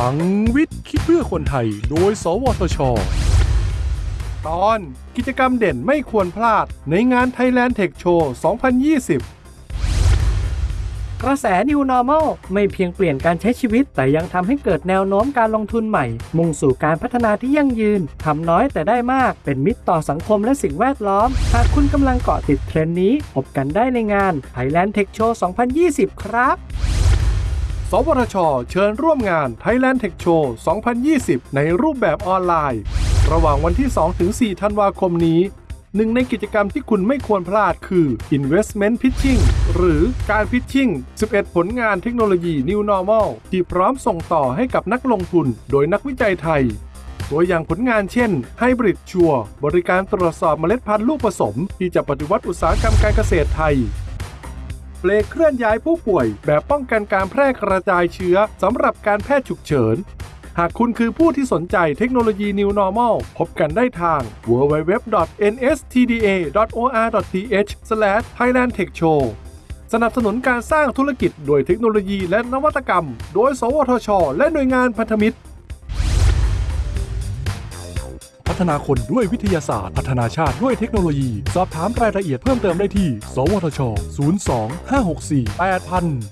ลังวิทย์คิดเพื่อคนไทย โดย สวทช ตอนกิจกรรมเด่นไม่ควรพลาดในงาน Thailand Tech Show 2020 กระแส New Normal ไม่เพียงเปลี่ยนการใช้ชีวิต แต่ยังทำให้เกิดแนวโน้มการลงทุนใหม่ มุ่งสู่การพัฒนาที่ยั่งยืนทำน้อยแต่ได้มาก เป็นมิตรต่อสังคมและสิ่งแวดล้อม หากคุณกำลังเกาะติดเทรนด์นี้พบกันได้ในงาน Thailand Tech Show 2020 ครับ วทช เชิญร่วมงาน Thailand Tech Show 2020 ในรูปแบบออนไลน์ ระหว่างวันที่ 2-4 ธันวาคมนี้ หนึ่งในกิจกรรมที่คุณไม่ควรพลาดคือ Investment Pitching หรือการพิชชิ่ง 11 ผลงานเทคโนโลยี New Normal ที่พร้อมส่งต่อให้กับนักลงทุน โดยนักวิจัยไทย ตัวอย่างผลงานเช่น Hybrid ชัวบริการตรวจสอบเมล็ดพันธุ์ลูกผสม ที่จะปฏิวัติอุตสาหกรรมการเกษตรไทย เลเคลื่อนย้ายผู้ป่วย แบบป้องกันการแพร่กระจายเชื้อสำหรับการแพทย์ฉุกเฉิน หากคุณคือผู้ที่สนใจเทคโนโลยี New Normal พบกันได้ทาง www.nstda.or.th/thailandtechshow สนับสนุนการสร้างธุรกิจโดยเทคโนโลยีและนวัตกรรม โดย สวทช และหน่วยงานพันธมิตร พัฒนาคนด้วยวิทยาศาสตร์ พัฒนาชาติด้วยเทคโนโลยี สอบถามรายละเอียดเพิ่มเติมได้ที่ สวทช 02 564 8000